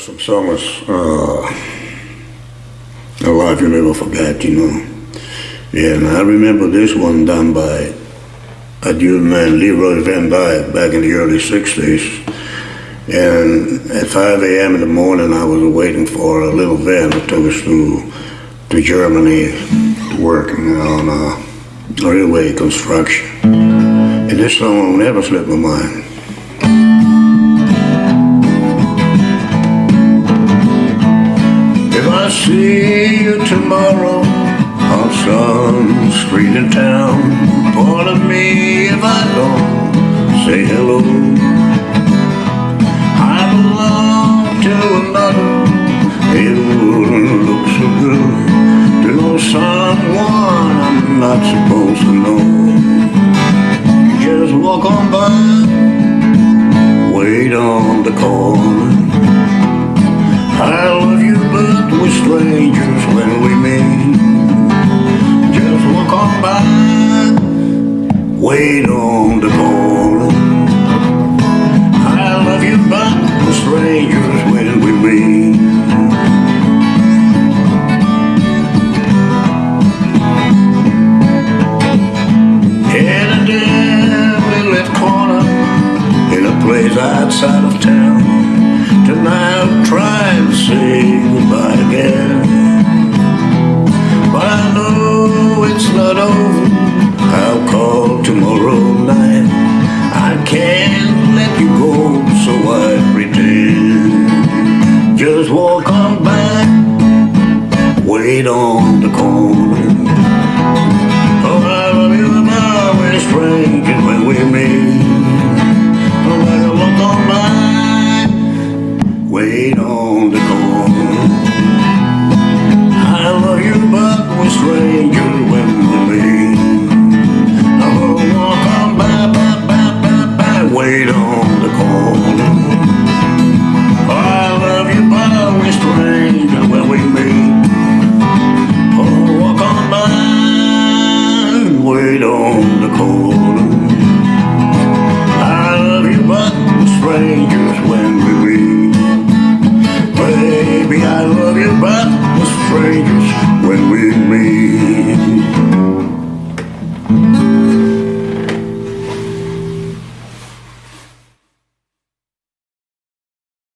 some songs, uh, a life you never forget, you know. Yeah, and I remember this one done by a dude man, Leroy Van Dyke, back in the early 60s. And at 5 a.m. in the morning, I was waiting for a little van that took us to, to Germany to work on uh, railway construction. And this song will never slip my mind. I see you tomorrow on some street in town, pardon me if I don't say hello. I belong to another, it wouldn't look so good to know someone I'm not supposed to know. Just walk on by, strangers when we meet. Just walk on by, wait on the corner. I love you, but strangers when we meet. In a dim lit corner, in a place outside of town. I'm trying to say goodbye again But I know it's not over. I'll call tomorrow night. I can't let you go so I pretend. Just walk on by Wait on the corner the corner. I love you, but we're strangers when we meet. Baby, I love you, but we're strangers